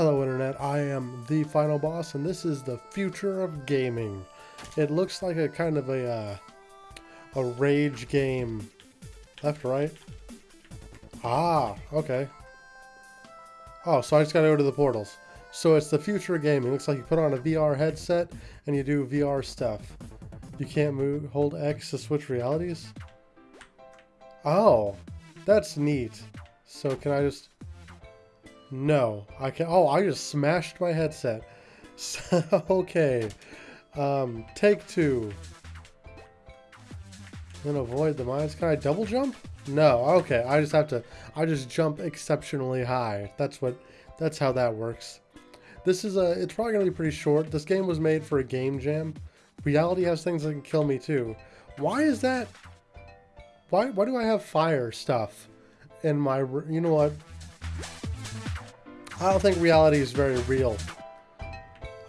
Hello Internet, I am the Final Boss and this is the future of gaming. It looks like a kind of a, uh, a rage game. Left, right? Ah, okay. Oh, so I just gotta go to the portals. So it's the future of gaming. Looks like you put on a VR headset and you do VR stuff. You can't move, hold X to switch realities? Oh, that's neat. So can I just... No, I can't. Oh, I just smashed my headset. Okay. Um, take two. Then avoid the mines. Can I double jump? No. Okay. I just have to. I just jump exceptionally high. That's what. That's how that works. This is a. It's probably gonna be pretty short. This game was made for a game jam. Reality has things that can kill me too. Why is that? Why? Why do I have fire stuff in my? You know what? I don't think reality is very real.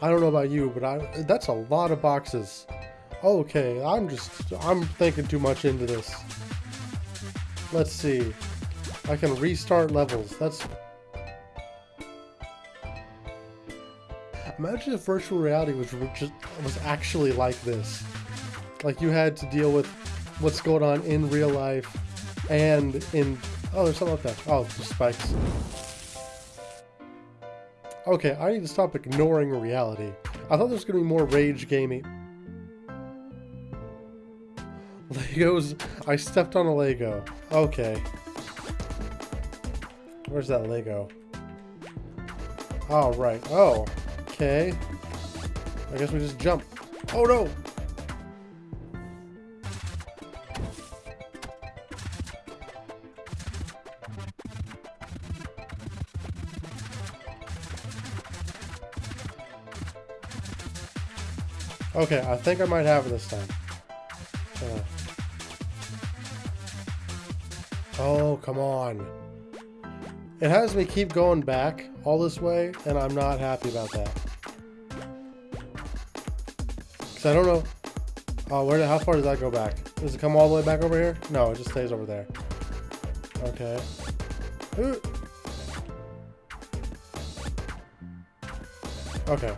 I don't know about you, but I that's a lot of boxes. Okay, I'm just I'm thinking too much into this. Let's see. I can restart levels. That's Imagine if virtual reality was just was actually like this. Like you had to deal with what's going on in real life and in oh there's something like that. Oh, just spikes. Okay, I need to stop ignoring reality. I thought there was going to be more rage gaming. Legos. I stepped on a Lego. Okay. Where's that Lego? Oh, right. Oh. Okay. I guess we just jump. Oh, no! Okay, I think I might have it this time. Uh. Oh, come on. It has me keep going back all this way, and I'm not happy about that. Because I don't know... Oh, where? how far does that go back? Does it come all the way back over here? No, it just stays over there. Okay. Ooh. Okay.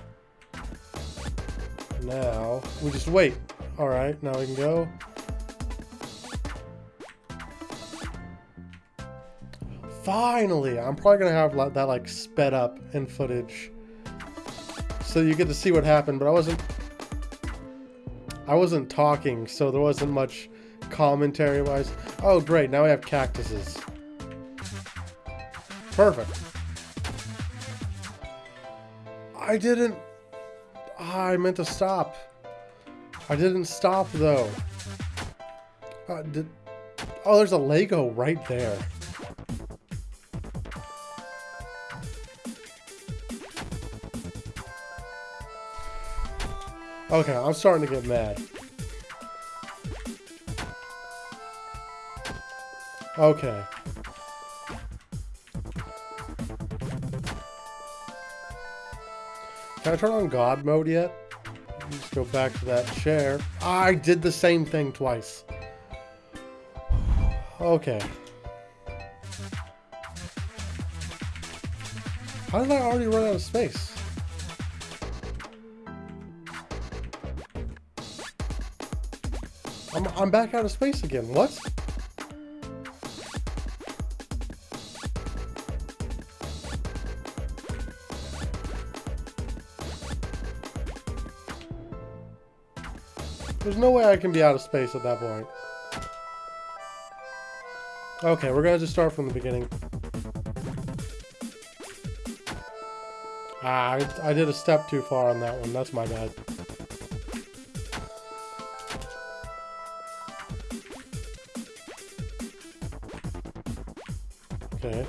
Now, we just wait. Alright, now we can go. Finally! I'm probably going to have that, like, sped up in footage. So you get to see what happened, but I wasn't... I wasn't talking, so there wasn't much commentary-wise. Oh, great, now we have cactuses. Perfect. I didn't... Ah, I meant to stop. I didn't stop, though. Uh, did... Oh, there's a Lego right there. Okay, I'm starting to get mad. Okay. Can I turn on God mode yet? Let's go back to that chair. I did the same thing twice. Okay. How did I already run out of space? I'm, I'm back out of space again. What? There's no way I can be out of space at that point. Okay, we're gonna just start from the beginning. Ah, I, I did a step too far on that one. That's my bad. Okay.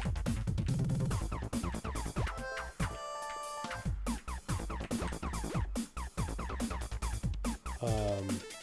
Um...